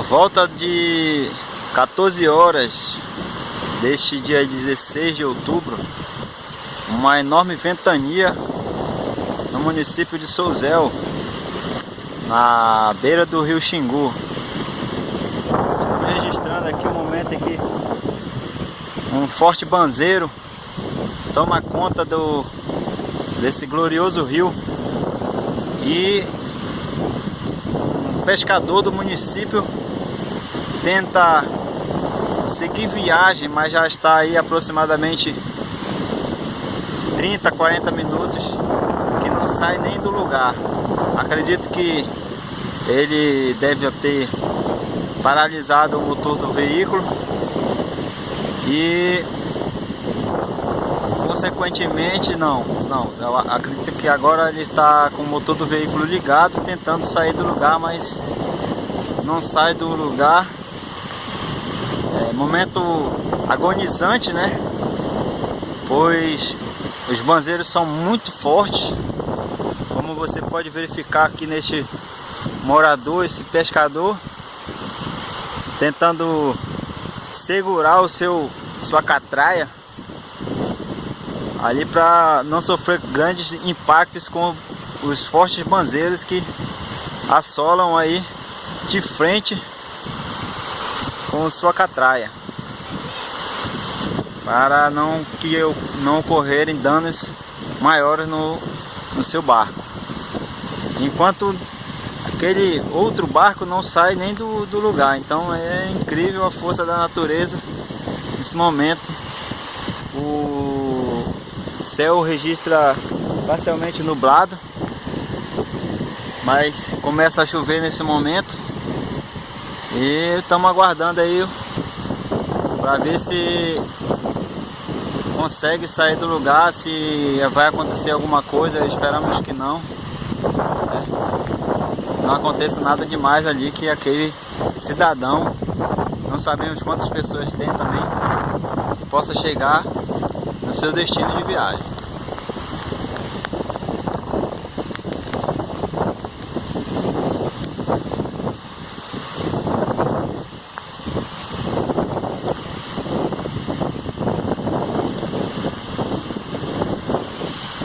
volta de 14 horas deste dia 16 de outubro, uma enorme ventania no município de Souzel, na beira do rio Xingu. Estamos registrando aqui o um momento em que um forte banzeiro toma conta do, desse glorioso rio e um pescador do município tenta seguir viagem, mas já está aí aproximadamente 30, 40 minutos que não sai nem do lugar. Acredito que ele deve ter paralisado o motor do veículo e consequentemente não, não, eu acredito que agora ele está com o motor do veículo ligado tentando sair do lugar, mas não sai do lugar momento agonizante, né? Pois os banzeiros são muito fortes, como você pode verificar aqui neste morador, esse pescador, tentando segurar o seu sua catraia ali para não sofrer grandes impactos com os fortes banzeiros que assolam aí de frente com sua catraia. Para não que eu não ocorrerem danos maiores no, no seu barco. Enquanto aquele outro barco não sai nem do, do lugar. Então é incrível a força da natureza. Nesse momento o céu registra parcialmente nublado. Mas começa a chover nesse momento e estamos aguardando aí para ver se consegue sair do lugar, se vai acontecer alguma coisa, esperamos que não. É. Não aconteça nada demais ali que aquele cidadão, não sabemos quantas pessoas tem também, possa chegar no seu destino de viagem.